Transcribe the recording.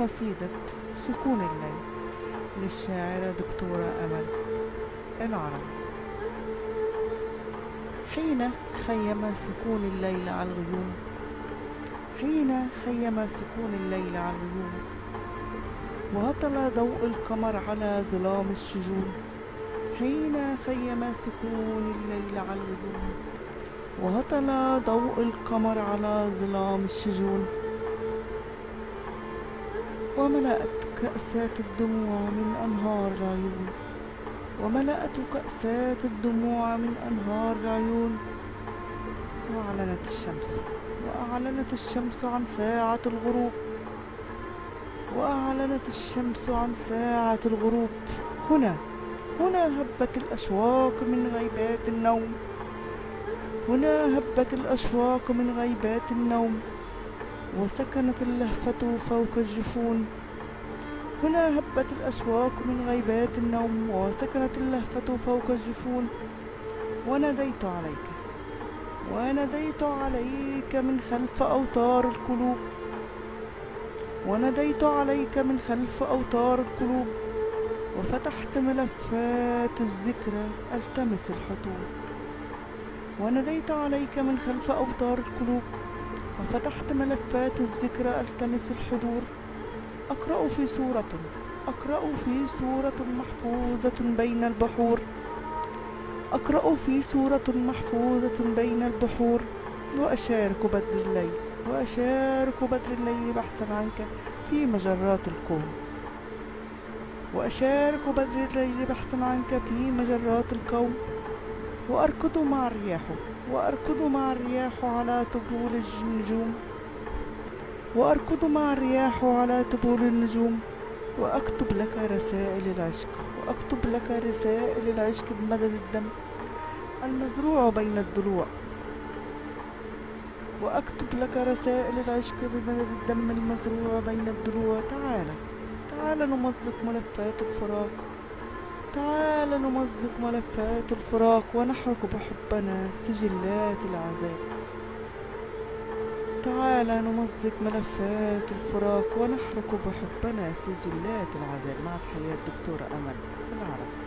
قصيدة سكون الليل للشاعرة دكتورة أمل العرب. حين خيم سكون الليل على الغيوم حين خيم سكون الليل على الغيوم وهطل ضوء القمر على ظلام الشجون حين خيم سكون الليل على الغيوم وهطل ضوء القمر على ظلام الشجون وملأت كأسات الدموع من أنهار العيون. وملأت كأسات الدموع من أنهار العيون. وأعلنت الشمس. وأعلنت الشمس عن ساعة الغروب. وأعلنت الشمس عن ساعة الغروب. هنا هنا هبت الأشواق من غيبات النوم. هنا هبت الأشواق من غيبات النوم. وسكنت اللهفة فوق الجفون. هنا هبت الأشواق من غيبات النوم وسكنت اللهفة فوق الجفون. وناديت عليك وناديت عليك من خلف أوتار القلوب. وناديت عليك من خلف أوتار القلوب. وفتحت ملفات الذكرى ألتمس الحضور وناديت عليك من خلف أوتار القلوب. وفتحت ملفات الذكرى ألتمس الحضور. أقرأ في سورة أقرأ في سورة محفوظة بين البحور. أقرأ في سورة محفوظة بين البحور. وأشارك بدر الليل وأشارك بدر الليل بحثا عنك في مجرات الكون. وأشارك بدر الليل بحثا عنك في مجرات الكون. وأركض مع الرياح وأركض مع الرياح على طبول النجوم. وأركض مع الرياح على طبول النجوم. وأكتب لك رسائل العشق وأكتب لك رسائل العشق بمدد الدم المزروع بين الضلوع. وأكتب لك رسائل العشق بمدد الدم المزروع بين الضلوع. تعال تعال نمزق ملفات الفراق. تعال نمزق ملفات الفراق ونحرق بحبنا سجلات العذاب. تعال نمزق ملفات الفراق ونحرق بحبنا سجلات العذاب. مع تحيات دكتورة أمل. العرب.